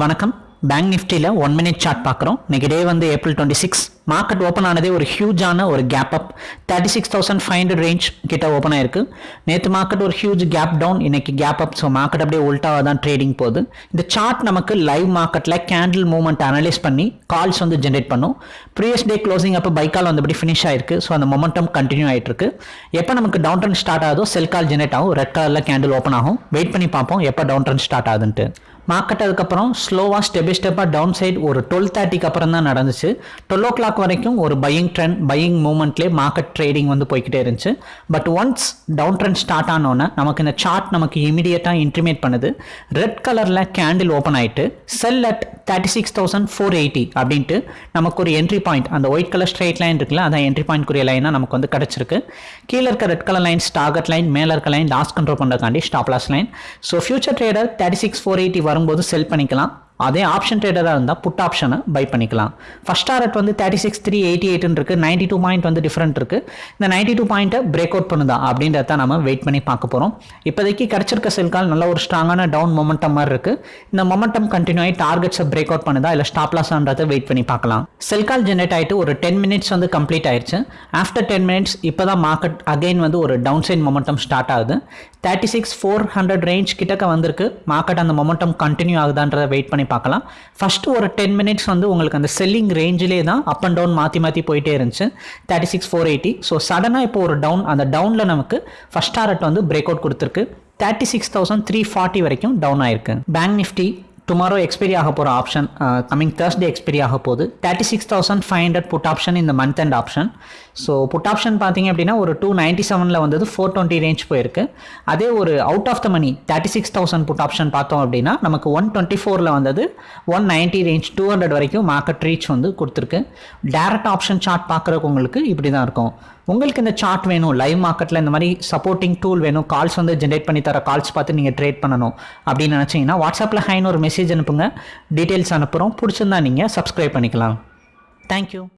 வணக்கம். பேங்க் நிஃப்டியில் one minute chart பார்க்குறோம். இன்னைக்கு டே வந்து April twenty six market open ஆனதே ஒரு ஹியூஜான ஒரு gap up thirty six thousand five hundred range கிட்ட ஓப்பன் ஆயிருக்கு. நேற்று மார்க்கெட் ஒரு ஹியூஜ் கேப் டவுன் இன்னைக்கு கேப் அப் ஸோ மார்க்கெட் அப்படியே உல்ட்டாக தான் ட்ரேடிங் போகுது. இந்த சார்ட் நமக்கு லைவ் மார்க்கெட்டில் கேண்டில் மூவ்மெண்ட் அனலைஸ் பண்ணி கால்ஸ் வந்து ஜென்ரேட் பண்ணும். ப்ரீவியஸ் டே க்ளோசிங் அப்போ பைக்கால் வந்தபடி ஃபினிஷ் ஆயிருக்கு. ஸோ அந்த மொமெண்டம் கண்டினியூ ஆகிட்டு இருக்கு எப்போ நமக்கு டவுன் ட்ரெண்ட் ஸ்டார்ட் ஆகுதோ செல் கால் ஜென்ரேட் ஆகும். ரெட் கலரில் கேண்டில் ஓப்பன் ஆகும். வெயிட் பண்ணி பார்ப்போம் எப்போ டவுன் ட்ரெண்ட் ஸ்டார்ட் ஆகுதுன்ட்டு. மார்க்கெட் அதுக்கப்புறம் ஸ்லோவாக ஸ்டெப் பை ஸ்டெப்பாக டவுன் சைட் ஒரு டுவெல் தேர்ட்டிக்கு அப்புறம் தான் நடந்துச்சு. டுவெல் ஓ கிளாக் வரைக்கும் ஒரு பையிங் ட்ரெண்ட் பையிங் மூமெண்ட்லேயே மார்க்கெட் ட்ரேடிங் வந்து போய்கிட்டே இருந்துச்சு. But once down trend start ஆனோன்னே நமக்கு இந்த சார்ட் நமக்கு இமீடியட்டாக இன்டிமேட் பண்ணுது. ரெட் கலரில் கேண்டில் ஓப்பன் ஆகிட்டு sell at thirty six thousand four eighty அப்படின்ட்டு நமக்கு ஒரு என்ட்ரி பாயிண்ட் அந்த ஒயிட் கலர் ஸ்ட்ரெயிட் லைன் இருக்குல்ல அதான் என்ட்ரி பாயிண்ட்க்குரிய லைனாக நமக்கு வந்து கிடச்சிருக்கு. கீழே இருக்க red colour lines target line மேலே இருக்க line loss control பண்ணுறதுக்காண்டி stop loss line so future trader thirty six four eighty வரும்போது செல் பண்ணிக்கலாம். அதே ஆப்ஷன் ட்ரேடராக இருந்தால் புட் ஆப்ஷனை பை பண்ணிக்கலாம். ஃபர்ஸ்ட் டாரட் வந்து தேர்ட்டி சிக்ஸ் த்ரீ எயிட்டி எயிட்னு இருக்குது நைன்டி டூ பாயிண்ட் வந்து டிஃப்ரெண்ட் இருக்குது இந்த நைன்டி டூ பாயிண்ட்டை பிரேக் அவுட் பண்ணுதா அப்படின்றத நம்ம வெயிட் பண்ணி பார்க்க போகிறோம் இப்போதைக்கு கிடச்சிருக்க செல்கால் நல்ல ஒரு ஸ்ட்ராங்கான டவுன் மொமெண்டம் மாதிரி இருக்குது இந்த மொமெண்டம் கண்டினியூ ஆகி டார்கெட்ஸை பிரேக் அவுட் பண்ணுதா இல்லை ஸ்டாப் லாஸ்ன்றதை வெயிட் பண்ணி பார்க்கலாம். செல்கால் ஜென்ரேட் ஆகிட்டு ஒரு டென் மினிட்ஸ் வந்து கம்ப்ளீட் ஆயிடுச்சு ஆஃப்டர் டென் மினிட்ஸ் இப்போ தான் மார்க்கெட் அகைன் வந்து ஒரு டவுன் சைட் மொமெண்டம் ஸ்டார்ட் ஆகுது. Thirty six four hundred range கிட்டக்க வந்திருக்கு. மார்க்கெட் அந்த மொமெண்டம் கண்டினியூ ஆகுதான்றதை வெயிட் பண்ணி பார்க்கலாம். ஃபஸ்ட்டு ஒரு டென் மினிட்ஸ் வந்து உங்களுக்கு அந்த செல்லிங் ரேஞ்சிலே தான் அப் அண்ட் டவுன் மாற்றி மாற்றி போயிட்டே இருந்துச்சு. Thirty six four eighty so சடனாக இப்போ ஒரு டவுன் அந்த டவுனில் நமக்கு ஃபஸ்ட் டாரட் வந்து பிரேக் அவுட் கொடுத்துருக்கு. Thirty six thousand three forty வரைக்கும் டவுன் ஆயிருக்கு. பேங்க் நிஃப்டி டுமாரோ எக்ஸ்பைரி ஆக போகிற ஆப்ஷன் கமிங் தேர்ஸ்டே எக்ஸ்பைரி ஆக போகுது. Thirty six thousand five hundred put option இந்த month and option so put option பார்த்தீங்க அப்படின்னா ஒரு டூ நைன்ட்டி செவனில் வந்தது ஃபோர் டுவெண்ட்டி ரேஞ்ச் போயிருக்கு. அதே ஒரு out of the money thirty six thousand put option பார்த்தோம் அப்படின்னா நமக்கு ஒன் டுவெண்ட்டி ஃபோரில் வந்தது one ninety range two hundred வரைக்கும் மார்க்கெட் ரீச் வந்து கொடுத்துருக்கு. டேரக்ட் ஆப்ஷன் சார்ட் பார்க்குறவங்களுக்கு இப்படி தான் இருக்கும். உங்களுக்கு இந்த சார்ட் வேணும் லைவ் மார்க்கெட்டில் இந்த மாதிரி சப்போர்ட்டிங் டூல் வேணும் கால்ஸ் வந்து ஜென்ரேட் பண்ணி தர கால்ஸ் பார்த்து நீங்கள் ட்ரேட் பண்ணணும் அப்படின்னு நினச்சிங்கன்னா வாட்ஸ்அப்பில் ஹைன்னு ஒரு மெசேஜ் அனுப்புங்க. டீட்டெயில்ஸ் அனுப்புகிறோம் பிடிச்சிருந்தா நீங்கள் சப்ஸ்கிரைப் பண்ணிக்கலாம். தேங்க்யூ